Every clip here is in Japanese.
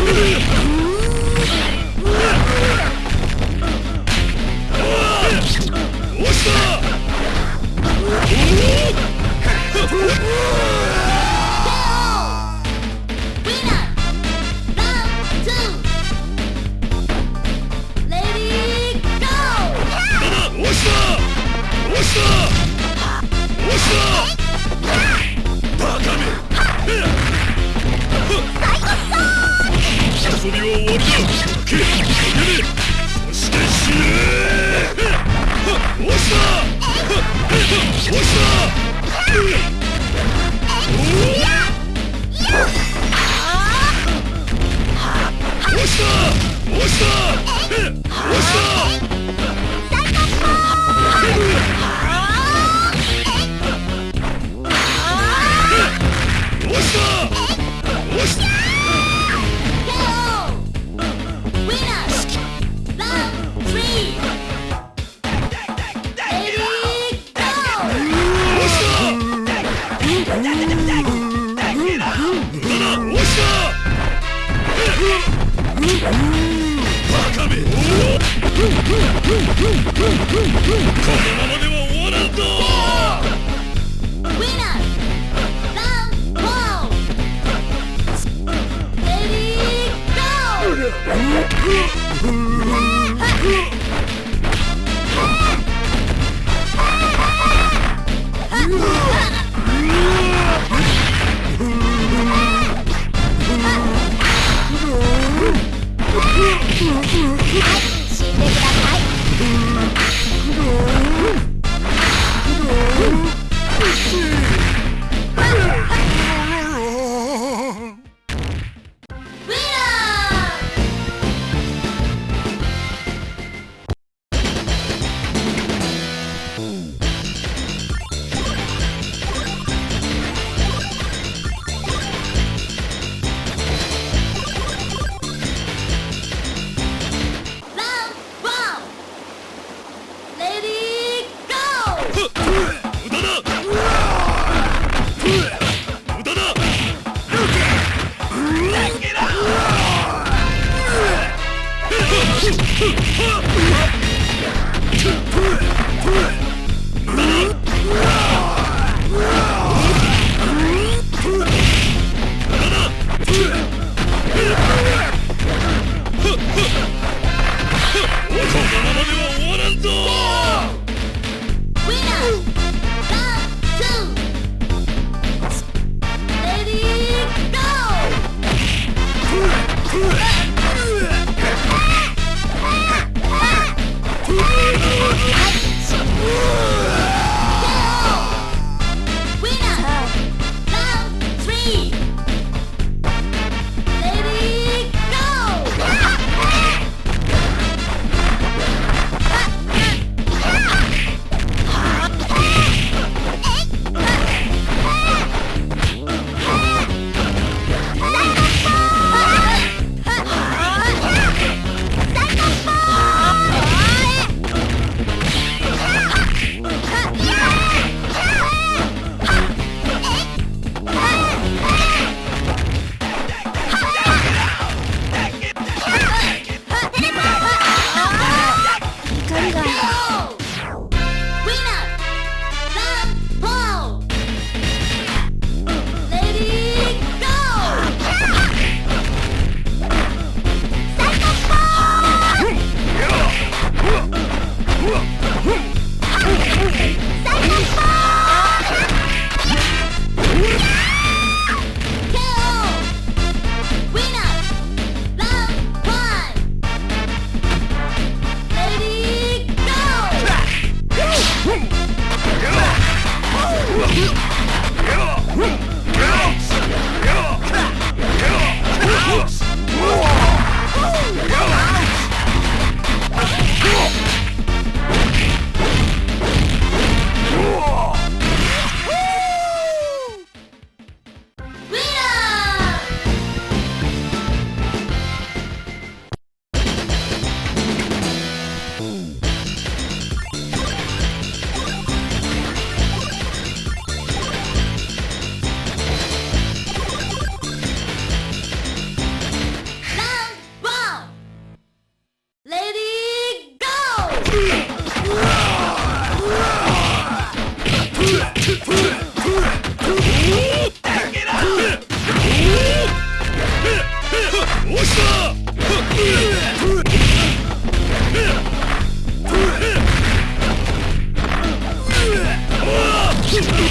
ウィ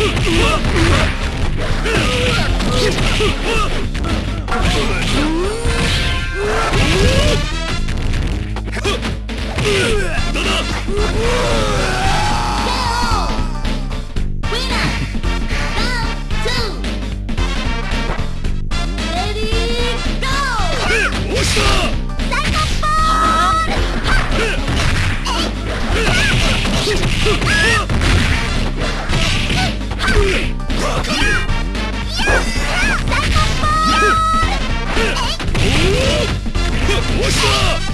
うわ Fuck!